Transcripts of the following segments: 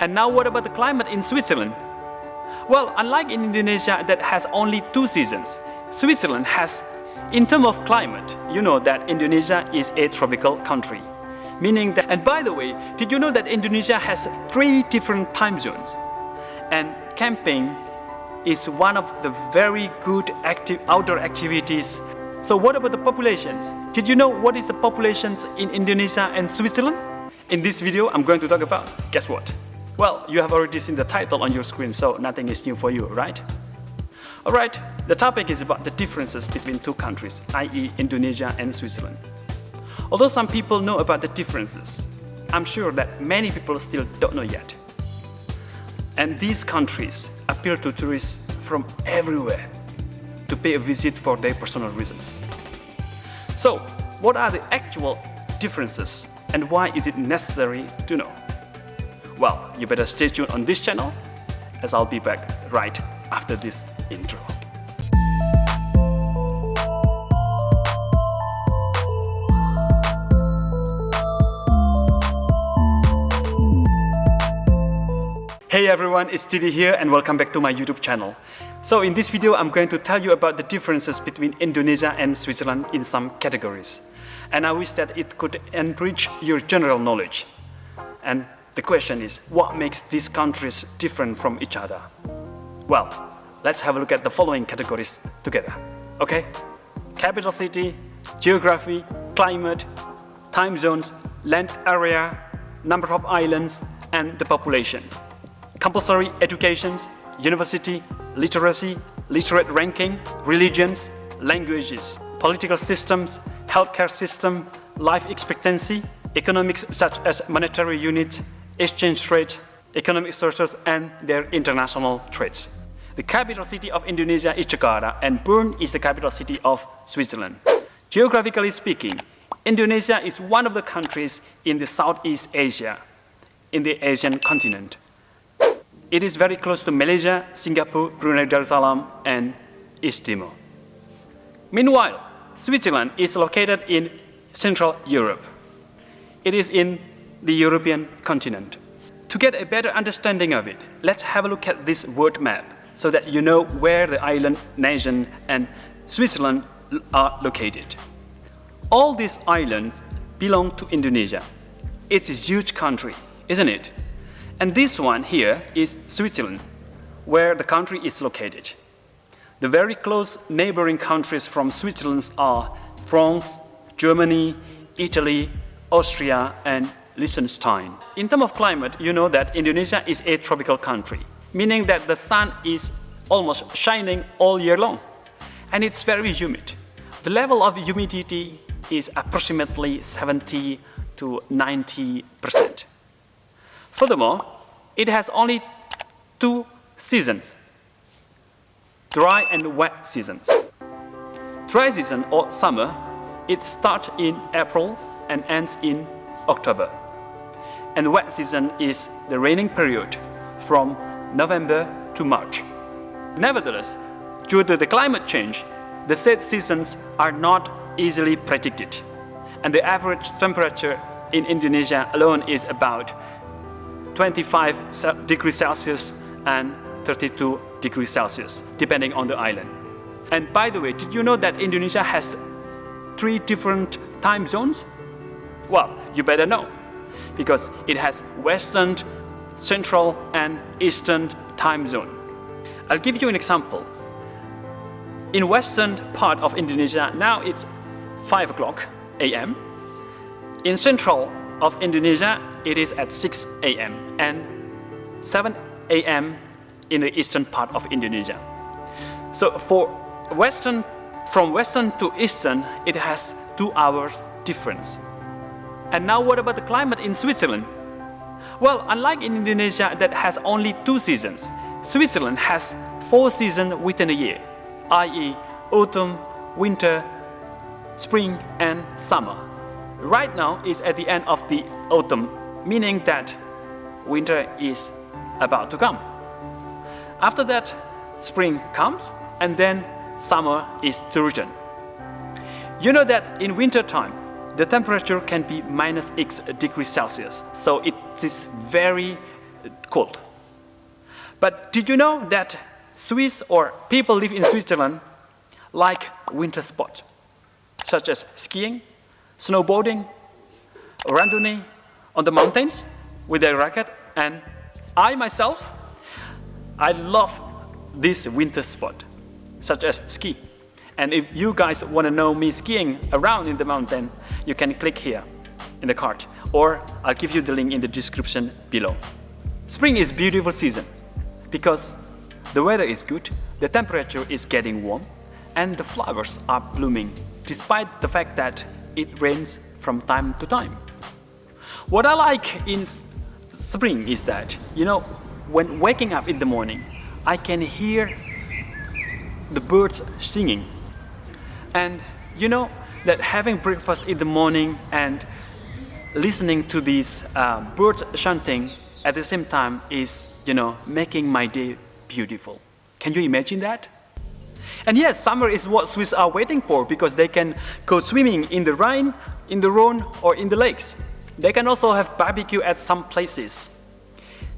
And now what about the climate in Switzerland? Well, unlike in Indonesia that has only two seasons, Switzerland has, in terms of climate, you know that Indonesia is a tropical country. Meaning that, and by the way, did you know that Indonesia has three different time zones? And camping is one of the very good active outdoor activities. So what about the populations? Did you know what is the populations in Indonesia and Switzerland? In this video, I'm going to talk about, guess what? Well, you have already seen the title on your screen, so nothing is new for you, right? Alright, the topic is about the differences between two countries, i.e. Indonesia and Switzerland. Although some people know about the differences, I'm sure that many people still don't know yet. And these countries appeal to tourists from everywhere to pay a visit for their personal reasons. So, what are the actual differences and why is it necessary to know? Well, you better stay tuned on this channel as I'll be back right after this intro. Hey everyone, it's Didi here and welcome back to my YouTube channel. So in this video, I'm going to tell you about the differences between Indonesia and Switzerland in some categories. And I wish that it could enrich your general knowledge. And the question is, what makes these countries different from each other? Well, let's have a look at the following categories together, okay? Capital city, geography, climate, time zones, land area, number of islands, and the populations. Compulsory education, university, literacy, literate ranking, religions, languages, political systems, healthcare system, life expectancy, economics such as monetary unit, exchange rate, economic sources, and their international trades. The capital city of Indonesia is Jakarta, and Bern is the capital city of Switzerland. Geographically speaking, Indonesia is one of the countries in the Southeast Asia, in the Asian continent. It is very close to Malaysia, Singapore, Brunei Darussalam, and East Timor. Meanwhile, Switzerland is located in Central Europe. It is in the European continent. To get a better understanding of it, let's have a look at this world map so that you know where the island nation and Switzerland are located. All these islands belong to Indonesia. It's a huge country, isn't it? And this one here is Switzerland, where the country is located. The very close neighboring countries from Switzerland are France, Germany, Italy, Austria, and Liechtenstein. In terms of climate, you know that Indonesia is a tropical country, meaning that the sun is almost shining all year long. And it's very humid. The level of humidity is approximately 70 to 90 percent. Furthermore, it has only two seasons, dry and wet seasons. Dry season or summer, it starts in April and ends in October. And wet season is the raining period from November to March. Nevertheless, due to the climate change, the said seasons are not easily predicted. And the average temperature in Indonesia alone is about 25 degrees Celsius and 32 degrees Celsius, depending on the island. And by the way, did you know that Indonesia has three different time zones? Well, you better know, because it has Western, Central, and Eastern time zone. I'll give you an example. In western part of Indonesia, now it's 5 o'clock a.m. In central of Indonesia, it is at 6 a.m. and 7 a.m. in the eastern part of Indonesia. So for western, from western to eastern, it has two hours difference. And now what about the climate in Switzerland? Well, unlike in Indonesia that has only two seasons, Switzerland has four seasons within a year, i.e. autumn, winter, spring and summer. Right now is at the end of the autumn meaning that winter is about to come. After that, spring comes and then summer is to return. You know that in winter time, the temperature can be minus x degrees Celsius, so it is very cold. But did you know that Swiss or people live in Switzerland like winter sports, such as skiing, snowboarding, randonnée on the mountains with a racket, and I myself, I love this winter sport, such as ski. And if you guys want to know me skiing around in the mountain, you can click here in the cart or I'll give you the link in the description below. Spring is beautiful season because the weather is good, the temperature is getting warm, and the flowers are blooming despite the fact that it rains from time to time. What I like in spring is that, you know, when waking up in the morning, I can hear the birds singing. And you know that having breakfast in the morning and listening to these uh, birds chanting at the same time is, you know, making my day beautiful. Can you imagine that? And yes, summer is what Swiss are waiting for because they can go swimming in the Rhine, in the Rhone, or in the lakes. They can also have barbecue at some places.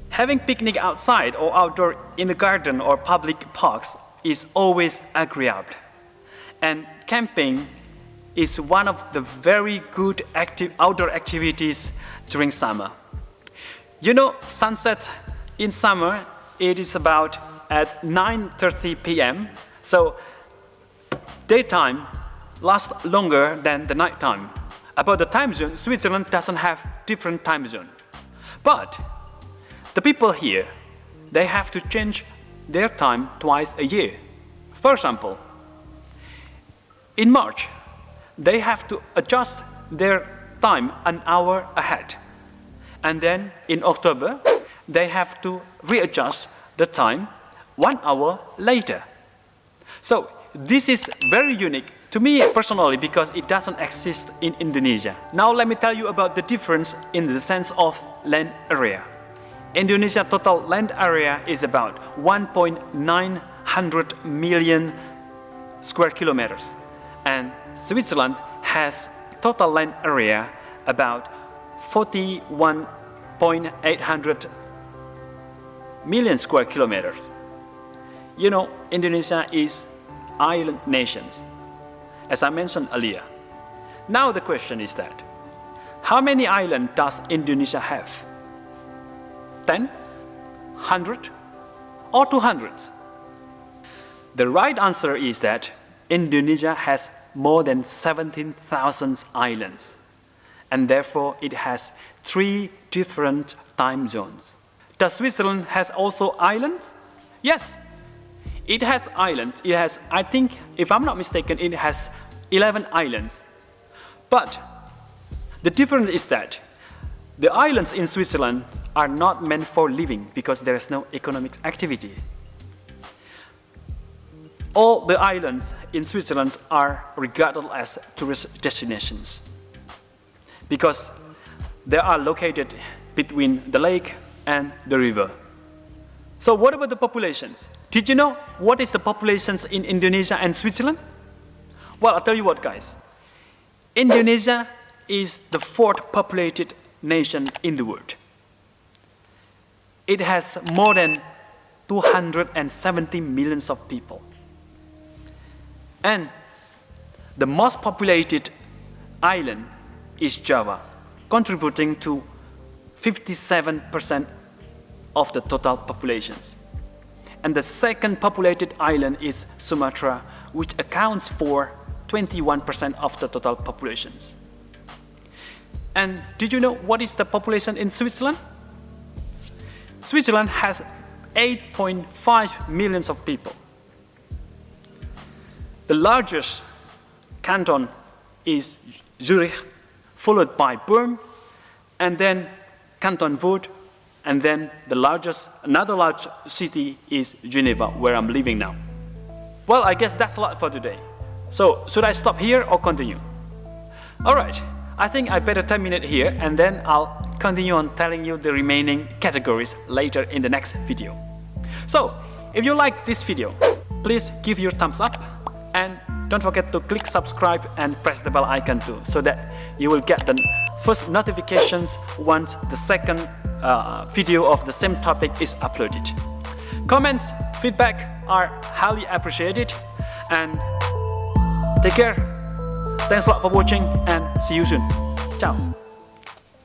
Having picnic outside or outdoor in the garden or public parks is always agreeable. And camping is one of the very good active outdoor activities during summer. You know, sunset in summer, it is about at 9.30 p.m. So daytime lasts longer than the nighttime. About the time zone, Switzerland doesn't have different time zone. But the people here, they have to change their time twice a year. For example, in March, they have to adjust their time an hour ahead. And then in October, they have to readjust the time one hour later. So this is very unique to me personally because it doesn't exist in Indonesia. Now let me tell you about the difference in the sense of land area. Indonesia total land area is about 1.900 million square kilometers and Switzerland has total land area about 41.800 million square kilometers. You know, Indonesia is island nations, as I mentioned earlier. Now the question is that, how many islands does Indonesia have? 10, 100, or 200? The right answer is that Indonesia has more than 17,000 islands, and therefore it has three different time zones. Does Switzerland has also islands? Yes, it has islands. It has, I think, if I'm not mistaken, it has 11 islands. But the difference is that the islands in Switzerland are not meant for living because there is no economic activity. All the islands in Switzerland are regarded as tourist destinations because they are located between the lake and the river. So what about the populations? Did you know what is the populations in Indonesia and Switzerland? Well, I'll tell you what, guys. Indonesia is the fourth populated nation in the world. It has more than 270 millions of people. And the most populated island is Java, contributing to 57% of the total populations. And the second populated island is Sumatra, which accounts for 21% of the total populations. And did you know what is the population in Switzerland? Switzerland has 8.5 millions of people. The largest canton is Zurich, followed by Bern, and then Canton Vaud, and then the largest, another large city is Geneva, where I'm living now. Well, I guess that's a lot for today. So, should I stop here or continue? Alright, I think I better terminate here and then I'll continue on telling you the remaining categories later in the next video. So, if you like this video, please give your thumbs up and don't forget to click subscribe and press the bell icon too so that you will get the first notifications once the second uh, video of the same topic is uploaded. Comments, feedback are highly appreciated and take care. Thanks a lot for watching and see you soon. Ciao.